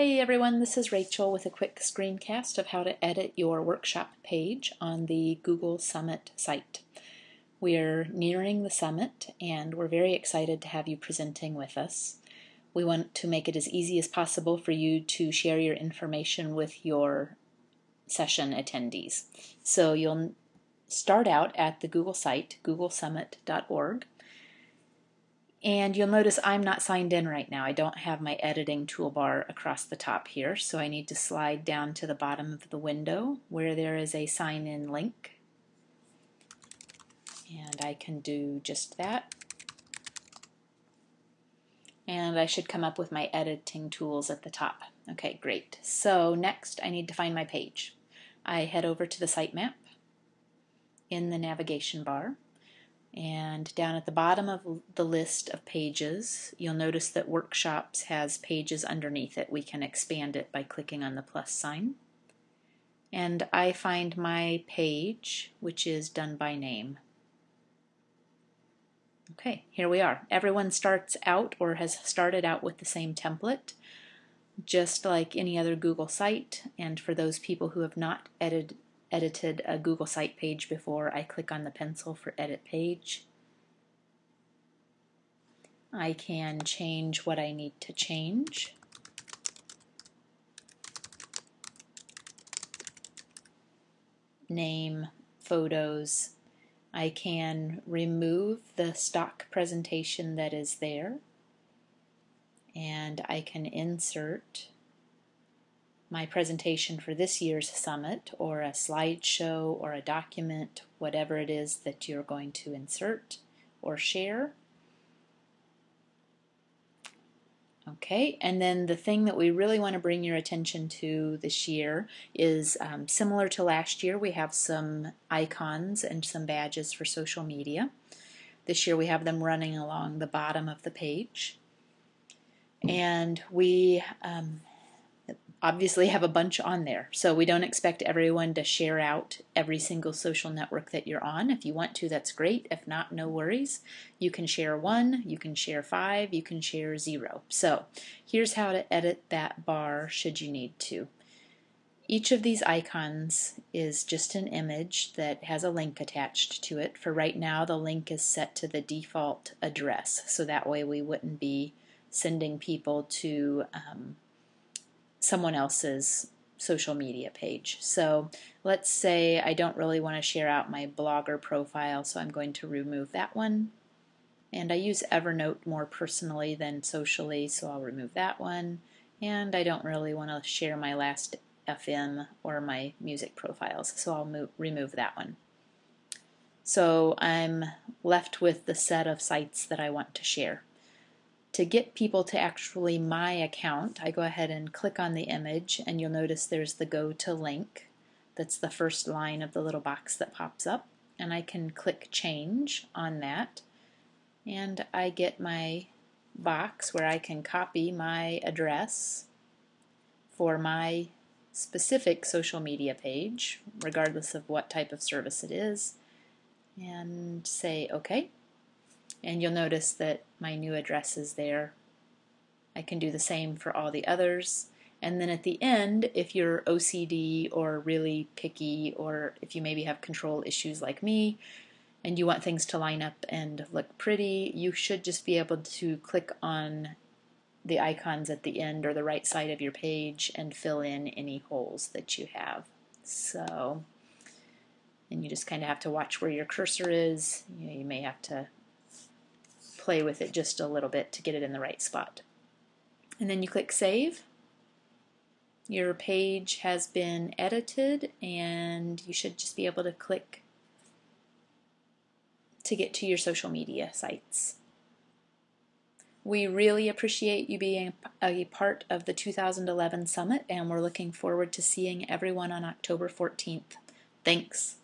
Hey everyone, this is Rachel with a quick screencast of how to edit your workshop page on the Google Summit site. We're nearing the summit and we're very excited to have you presenting with us. We want to make it as easy as possible for you to share your information with your session attendees. So you'll start out at the Google site, googlesummit.org, and you'll notice I'm not signed in right now. I don't have my editing toolbar across the top here, so I need to slide down to the bottom of the window where there is a sign in link. And I can do just that. And I should come up with my editing tools at the top. Okay, great. So next I need to find my page. I head over to the sitemap in the navigation bar and down at the bottom of the list of pages, you'll notice that Workshops has pages underneath it. We can expand it by clicking on the plus sign. And I find my page, which is done by name. Okay, here we are. Everyone starts out or has started out with the same template, just like any other Google site. And for those people who have not edited edited a Google site page before, I click on the pencil for edit page. I can change what I need to change. Name, photos. I can remove the stock presentation that is there and I can insert my presentation for this year's summit or a slideshow or a document, whatever it is that you're going to insert or share. Okay, and then the thing that we really want to bring your attention to this year is um, similar to last year, we have some icons and some badges for social media. This year we have them running along the bottom of the page. And we um, obviously have a bunch on there. So we don't expect everyone to share out every single social network that you're on. If you want to, that's great. If not, no worries. You can share one, you can share five, you can share zero. So here's how to edit that bar should you need to. Each of these icons is just an image that has a link attached to it. For right now, the link is set to the default address, so that way we wouldn't be sending people to um, someone else's social media page. So let's say I don't really want to share out my blogger profile, so I'm going to remove that one. And I use Evernote more personally than socially, so I'll remove that one. And I don't really want to share my last FM or my music profiles, so I'll move, remove that one. So I'm left with the set of sites that I want to share to get people to actually my account, I go ahead and click on the image and you'll notice there's the go to link. That's the first line of the little box that pops up and I can click change on that and I get my box where I can copy my address for my specific social media page regardless of what type of service it is and say OK and you'll notice that my new address is there. I can do the same for all the others. And then at the end, if you're OCD or really picky, or if you maybe have control issues like me, and you want things to line up and look pretty, you should just be able to click on the icons at the end or the right side of your page and fill in any holes that you have. So, and you just kind of have to watch where your cursor is. You, know, you may have to play with it just a little bit to get it in the right spot. And then you click Save. Your page has been edited and you should just be able to click to get to your social media sites. We really appreciate you being a part of the 2011 Summit and we're looking forward to seeing everyone on October 14th. Thanks.